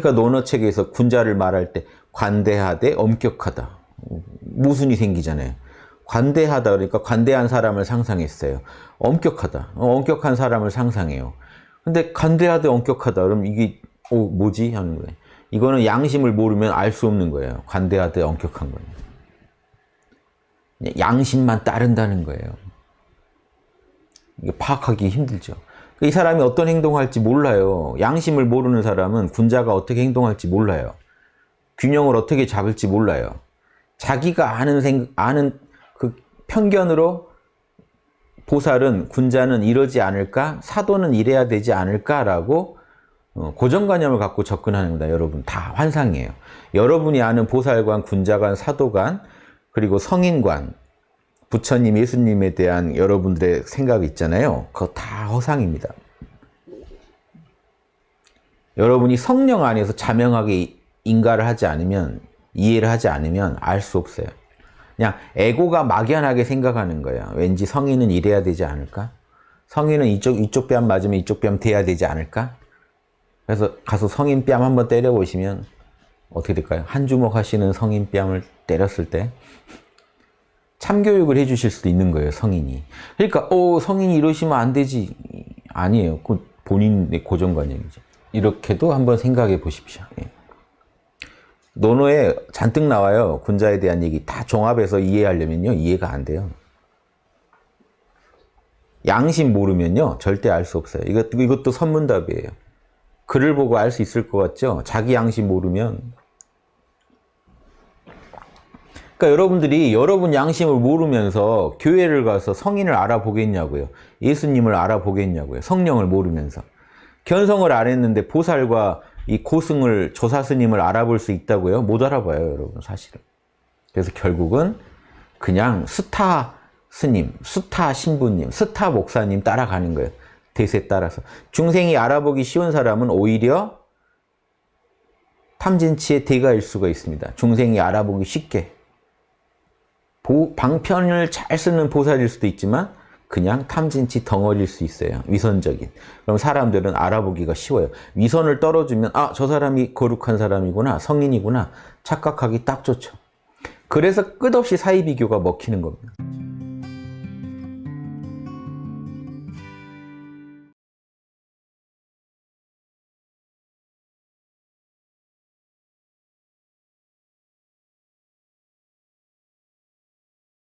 그러니까 논어 책에서 군자를 말할 때 관대하되 엄격하다. 모순이 생기잖아요. 관대하다 그러니까 관대한 사람을 상상했어요. 엄격하다. 어, 엄격한 사람을 상상해요. 근데 관대하되 엄격하다. 그럼 이게 어, 뭐지? 하는 거예요. 이거는 양심을 모르면 알 수 없는 거예요. 관대하되 엄격한 거예요. 양심만 따른다는 거예요. 이게 파악하기 힘들죠. 이 사람이 어떤 행동할지 몰라요. 양심을 모르는 사람은 군자가 어떻게 행동할지 몰라요. 균형을 어떻게 잡을지 몰라요. 자기가 아는 생, 아는 그 편견으로 보살은 군자는 이러지 않을까? 사도는 이래야 되지 않을까라고 어, 고정관념을 갖고 접근하는 겁니다. 여러분 다 환상이에요. 여러분이 아는 보살관, 군자관, 사도관 그리고 성인관 부처님, 예수님에 대한 여러분들의 생각이 있잖아요. 그거 다 허상입니다. 여러분이 성령 안에서 자명하게 인가를 하지 않으면 이해를 하지 않으면 알 수 없어요. 그냥 에고가 막연하게 생각하는 거예요. 왠지 성인은 이래야 되지 않을까? 성인은 이쪽 이쪽 뺨 맞으면 이쪽 뺨 대야 되지 않을까? 그래서 가서 성인 뺨 한번 때려보시면 어떻게 될까요? 한 주먹 하시는 성인 뺨을 때렸을 때 참교육을 해주실 수도 있는 거예요, 성인이. 그러니까, 어, 성인이 이러시면 안 되지. 아니에요. 그 본인의 고정관념이죠. 이렇게도 한번 생각해 보십시오. 예. 논어에 잔뜩 나와요. 군자에 대한 얘기 다 종합해서 이해하려면요. 이해가 안 돼요. 양심 모르면요. 절대 알 수 없어요. 이것, 이것도 선문답이에요. 글을 보고 알 수 있을 것 같죠? 자기 양심 모르면 그러니까 여러분들이 여러분 양심을 모르면서 교회를 가서 성인을 알아보겠냐고요. 예수님을 알아보겠냐고요. 성령을 모르면서. 견성을 안 했는데 보살과 이 고승을 조사 스님을 알아볼 수 있다고요? 못 알아봐요, 여러분 사실은. 그래서 결국은 그냥 스타 스님, 스타 신부님, 스타 목사님 따라가는 거예요. 대세 따라서. 중생이 알아보기 쉬운 사람은 오히려 탐진치의 대가일 수가 있습니다. 중생이 알아보기 쉽게. 보, 방편을 잘 쓰는 보살일 수도 있지만 그냥 탐진치 덩어리일 수 있어요. 위선적인. 그럼 사람들은 알아보기가 쉬워요. 위선을 떨어주면 아, 저 사람이 거룩한 사람이구나, 성인이구나 착각하기 딱 좋죠. 그래서 끝없이 사이비교가 먹히는 겁니다.